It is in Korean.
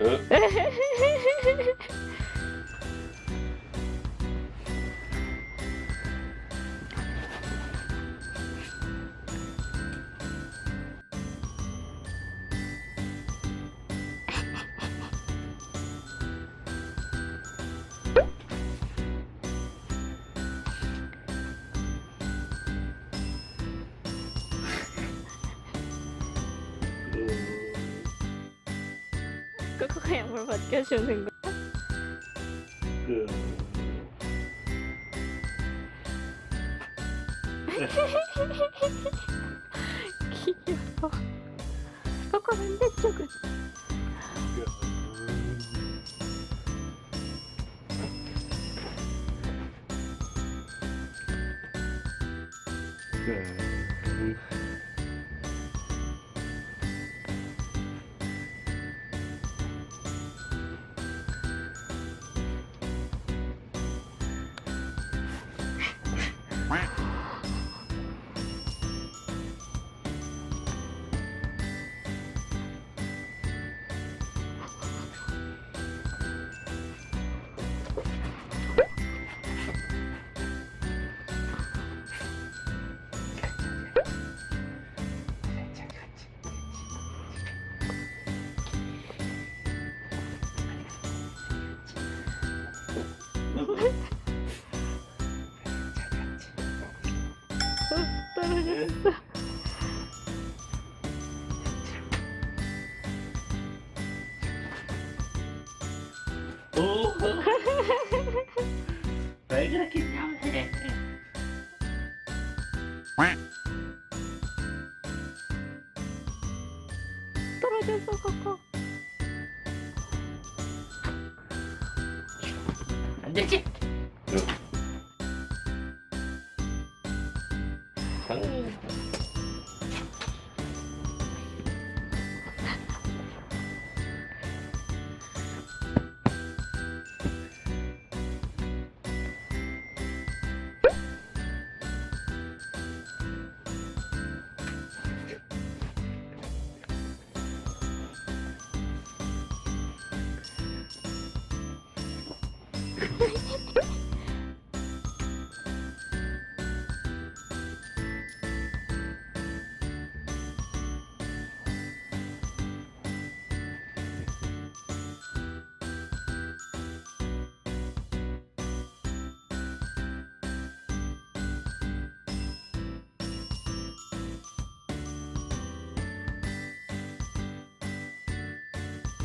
어? 그거 물 벗겨주는 거. 그... 귀여워. 그거 반대쪽은. 그... 떨어졌어. 오! 왜 그렇게 냐해 떨어졌어, 그거. 안 되지? 응?